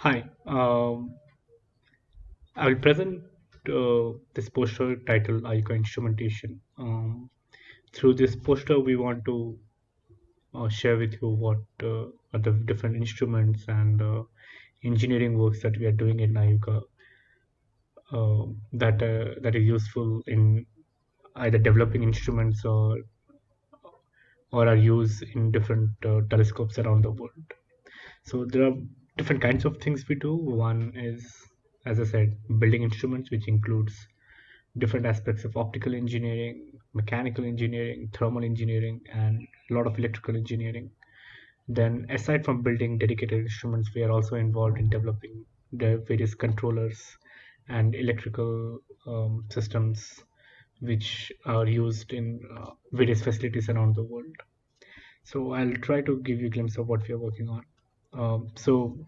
Hi, um, I will present uh, this poster titled IUCAA Instrumentation. Um, through this poster, we want to uh, share with you what uh, are the different instruments and uh, engineering works that we are doing in IUCAA uh, that uh, that is useful in either developing instruments or or are used in different telescopes around the world. So there are different kinds of things we do. One is, as I said, building instruments, which includes different aspects of optical engineering, mechanical engineering, thermal engineering, and a lot of electrical engineering. Then, aside from building dedicated instruments, we are also involved in developing the various controllers and electrical um, systems which are used in uh, various facilities around the world. So I'll try to give you a glimpse of what we are working on. Um, so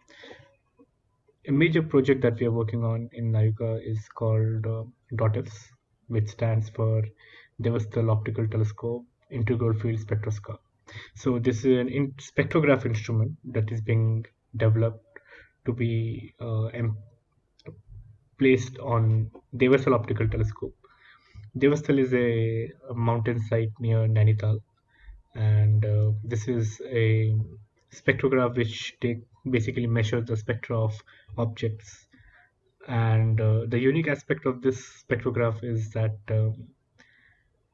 a major project that we are working on in Nayuka is called uh, which stands for Devasthal Optical Telescope Integral Field Spectroscope. So this is an in spectrograph instrument that is being developed to be uh, placed on Devasthal Optical Telescope. Devasthal is a, a mountain site near Nainital, and uh, this is a spectrograph which take basically measures the spectra of objects. And uh, the unique aspect of this spectrograph is that um,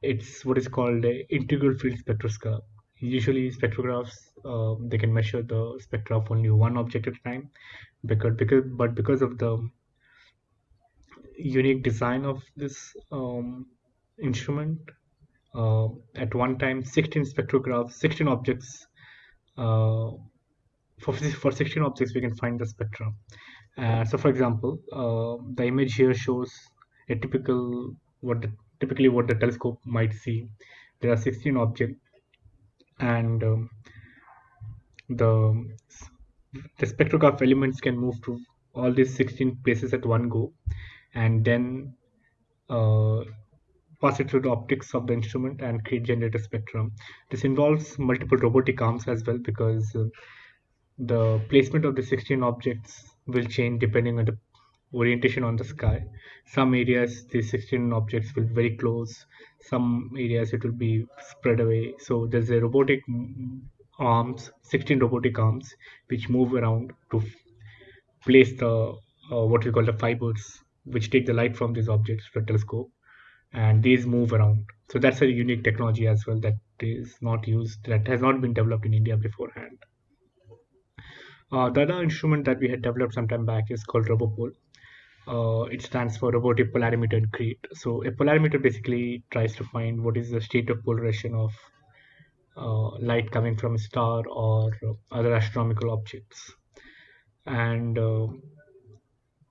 it's what is called a integral field spectroscope. Usually spectrographs uh, they can measure the spectra of only one object at a time because because but because of the unique design of this um, instrument uh, at one time 16 spectrographs 16 objects uh, for, for 16 objects we can find the spectra. Uh, so for example uh, the image here shows a typical what the, typically what the telescope might see. There are 16 objects and um, the the spectrograph elements can move to all these 16 places at one go. And then uh, pass it through the optics of the instrument and create generator spectrum. This involves multiple robotic arms as well because uh, the placement of the 16 objects will change depending on the orientation on the sky. Some areas the 16 objects will be very close, some areas it will be spread away. So there's a robotic arms, 16 robotic arms which move around to place the uh, what we call the fibers which take the light from these objects to the telescope and these move around. So that's a unique technology as well that is not used, that has not been developed in India beforehand. Uh, the other instrument that we had developed some time back is called RoboPol. Uh, it stands for Robotic Polarimeter in Crete. So a polarimeter basically tries to find what is the state of polarization of uh, light coming from a star or other astronomical objects. And uh,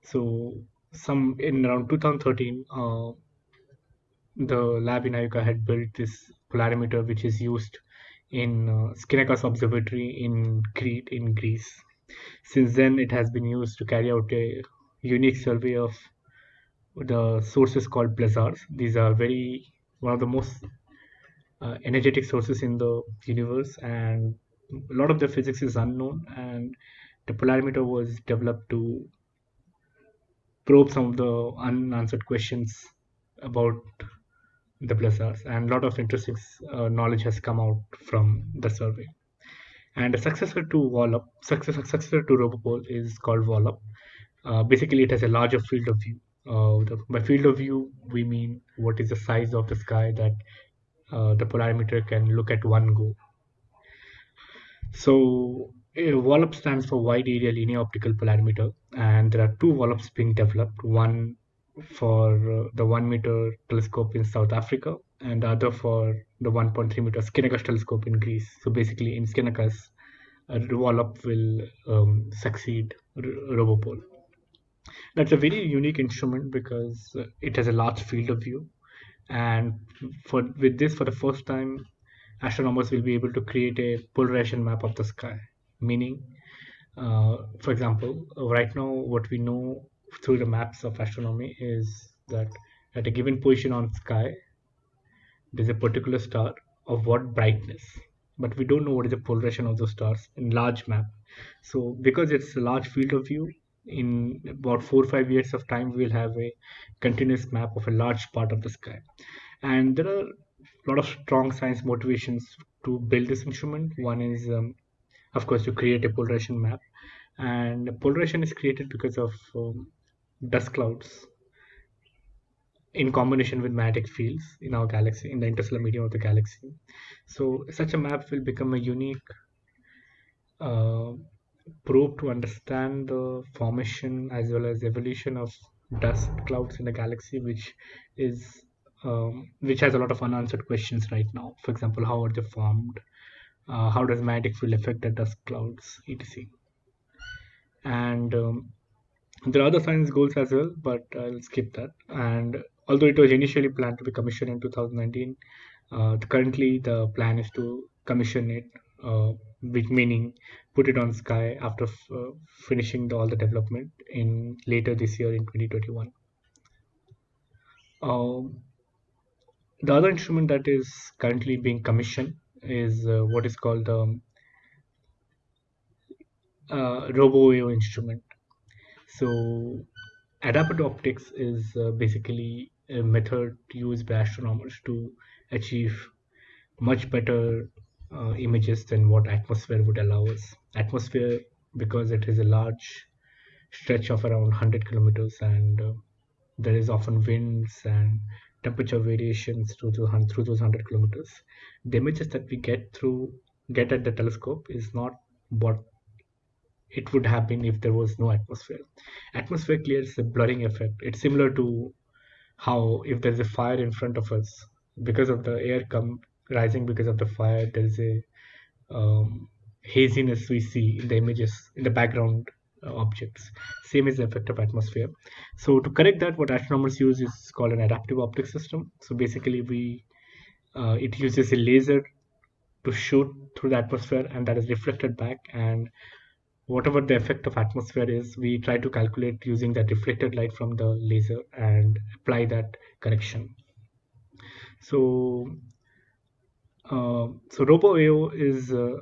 so some in around 2013, uh, the lab in IUCAA had built this polarimeter which is used in uh, Observatory in Crete in Greece. Since then, it has been used to carry out a unique survey of the sources called blazars. These are very one of the most uh, energetic sources in the universe, and a lot of the physics is unknown. And the polarimeter was developed to probe some of the unanswered questions about the blazars and a lot of interesting uh, knowledge has come out from the survey and a successor to WALOP, successor, successor to RoboPol is called WALOP. Uh, basically, it has a larger field of view. Uh, the, by field of view, we mean what is the size of the sky that uh, the polarimeter can look at one go. So, WALOP stands for Wide Area Linear Optical Polarimeter, and there are two WALOPs being developed. One for uh, the one meter telescope in South Africa and the other for the 1.3 meter Skinakas telescope in Greece. So basically, in Skinakas, uh, will um, succeed R- RoboPol. That's a very unique instrument because uh, it has a large field of view, and for with this, for the first time, astronomers will be able to create a polarization map of the sky. Meaning, uh, for example, right now, what we know through the maps of astronomy is that at a given position on sky there's a particular star of what brightness but we don't know what is the polarization of those stars in large map. So because it's a large field of view, in about four or five years of time, we'll have a continuous map of a large part of the sky. And there are a lot of strong science motivations to build this instrument. One is, um, of course, to create a polarization map. And polarization is created because of um, dust clouds in combination with magnetic fields in our galaxy, in the interstellar medium of the galaxy. So such a map will become a unique uh, to understand the formation as well as evolution of dust clouds in the galaxy, which is um, which has a lot of unanswered questions right now. For example, how are they formed? Uh, how does magnetic field affect the dust clouds, etc. And um, there are other science goals as well, but I'll skip that. And although it was initially planned to be commissioned in 2019, uh, currently the plan is to commission it, uh, meaning put it on sky after uh, finishing the, all the development in later this year in 2021. Um, the other instrument that is currently being commissioned is uh, what is called the um, uh, RoboAO instrument. So adaptive optics is uh, basically a method used by astronomers to achieve much better uh, images than what atmosphere would allow us. Atmosphere, because it is a large stretch of around 100 kilometers and uh, there is often winds and temperature variations through, through those 100 kilometers. The images that we get through get at the telescope is not what it would happen if there was no atmosphere. Atmosphere creates a blurring effect. It's similar to how if there's a fire in front of us, because of the air come rising because of the fire, there's a um, haziness we see in the images in the background uh, objects. Same is the effect of atmosphere. So to correct that, what astronomers use is called an adaptive optics system. So basically, we uh, it uses a laser to shoot through the atmosphere, and that is reflected back. And whatever the effect of atmosphere is, we try to calculate using that reflected light from the laser and apply that correction. So, uh, so RoboAO is uh,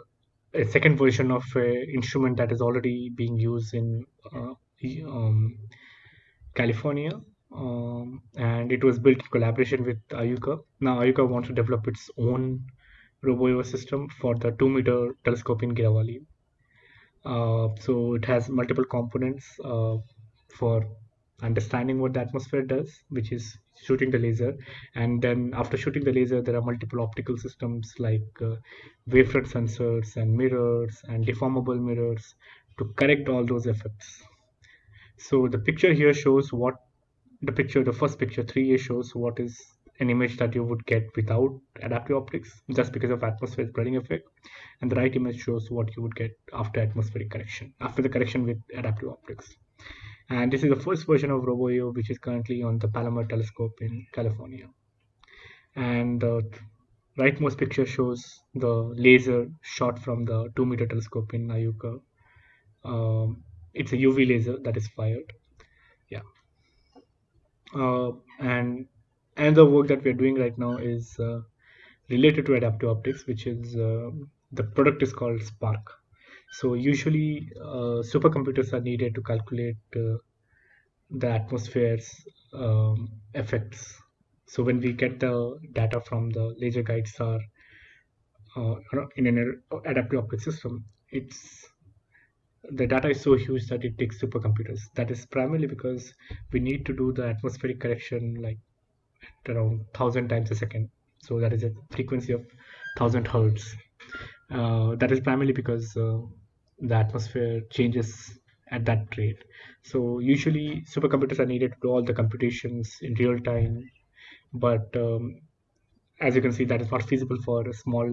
a second version of an instrument that is already being used in uh, um, California. Um, and it was built in collaboration with IUCAA. Now IUCAA wants to develop its own RoboAO system for the two meter telescope in Girawali. Uh, so it has multiple components uh, for understanding what the atmosphere does, which is shooting the laser. And then after shooting the laser, there are multiple optical systems like uh, wavefront sensors and mirrors and deformable mirrors to correct all those effects. So the picture here shows what the picture, the first picture 3A shows what is an image that you would get without adaptive optics just because of atmospheric blurring effect. And the right image shows what you would get after atmospheric correction after the correction with adaptive optics. And this is the first version of RoboAO which is currently on the Palomar telescope in California. And the rightmost picture shows the laser shot from the 2 meter telescope in IUCAA um, it's a UV laser that is fired. Yeah. Uh, and and the work that we're doing right now is uh, related to adaptive optics which is uh, the product is called spark. So usually uh, supercomputers are needed to calculate uh, the atmosphere's um, effects. So when we get the data from the laser guide star uh, in an adaptive optics system it's the data is so huge that it takes supercomputers. That is primarily because we need to do the atmospheric correction like around 1000 times a second. So that is a frequency of 1000 hertz. Uh, that is primarily because uh, the atmosphere changes at that rate. So usually supercomputers are needed to do all the computations in real time but um, as you can see that is not feasible for a small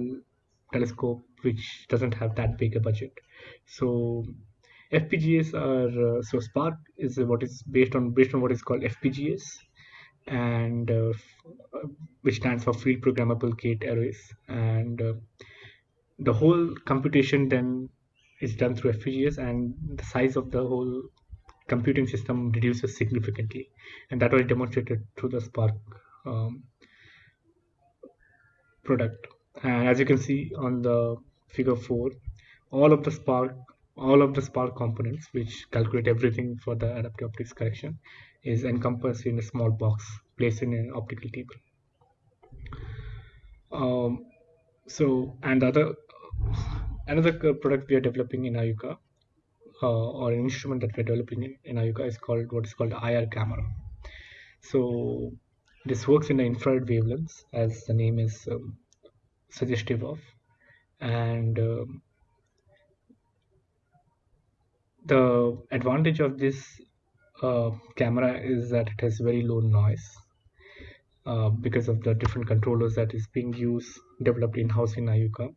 telescope which doesn't have that big a budget. So FPGAs are uh, so Spark is what is based on based on what is called FPGAs and uh, uh, which stands for field programmable gate arrays. And uh, the whole computation then is done through FPGAs and the size of the whole computing system reduces significantly. And that was demonstrated through the Spark um, product. And as you can see on the figure 4 all of the spark all of the spark components which calculate everything for the adaptive optics correction is encompassed in a small box placed in an optical table. Um, so and other another product we are developing in IUCAA uh, or an instrument that we're developing in, in IUCAA is called what is called IR camera. So this works in the infrared wavelengths as the name is um, suggestive of and um, the advantage of this uh, camera is that it has very low noise uh, because of the different controllers that is being used developed in-house in IUCAA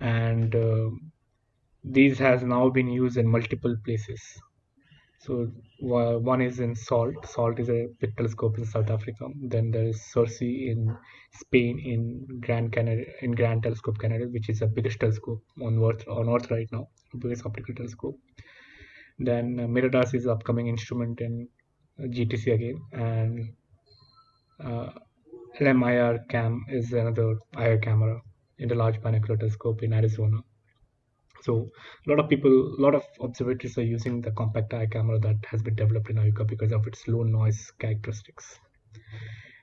and uh, these has now been used in multiple places so one is in SALT. SALT is a telescope in South Africa. Then there is CIRCE in Spain in Grand Canada in Grand Telescope Canada, which is the biggest telescope on Earth on Earth right now, biggest optical telescope. Then uh, Miradas is upcoming instrument in uh, GTC again, and uh, LMIR cam is another IR camera in the Large Binocular Telescope in Arizona. So a lot of people a lot of observatories are using the compact eye camera that has been developed in IUCAA because of its low noise characteristics.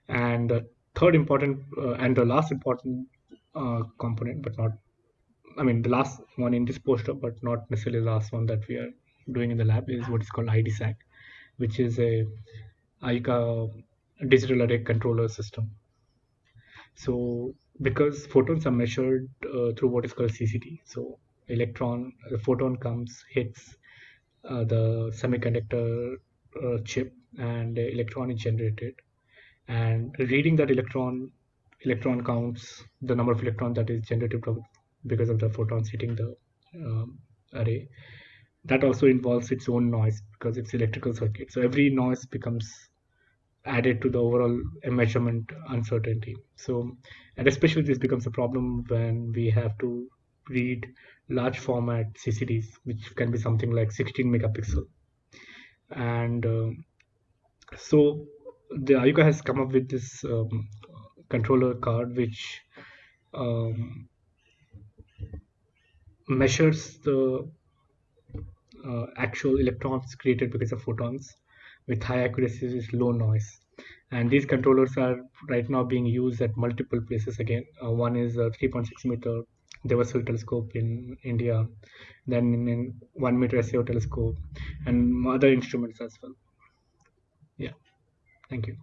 And the third important uh, and the last important uh, component but not i mean the last one in this poster but not necessarily the last one that we are doing in the lab is what is called IDSAC which is a IUCAA digital array controller system so because photons are measured uh, through what is called CCD so electron, the photon comes, hits uh, the semiconductor uh, chip, and the electron is generated. And reading that electron, electron counts the number of electrons that is generated because of the photons hitting the um, array. That also involves its own noise because it's electrical circuit. So every noise becomes added to the overall measurement uncertainty. So, and especially this becomes a problem when we have to read large format CCDs, which can be something like 16 megapixel. And uh, so the IUCAA has come up with this um, controller card, which um, measures the uh, actual electrons created because of photons with high accuracy with low noise and these controllers are right now being used at multiple places again uh, one is a 3.6 meter Devasthal telescope in India, then in, in one meter SAO telescope, and other instruments as well. Yeah, thank you.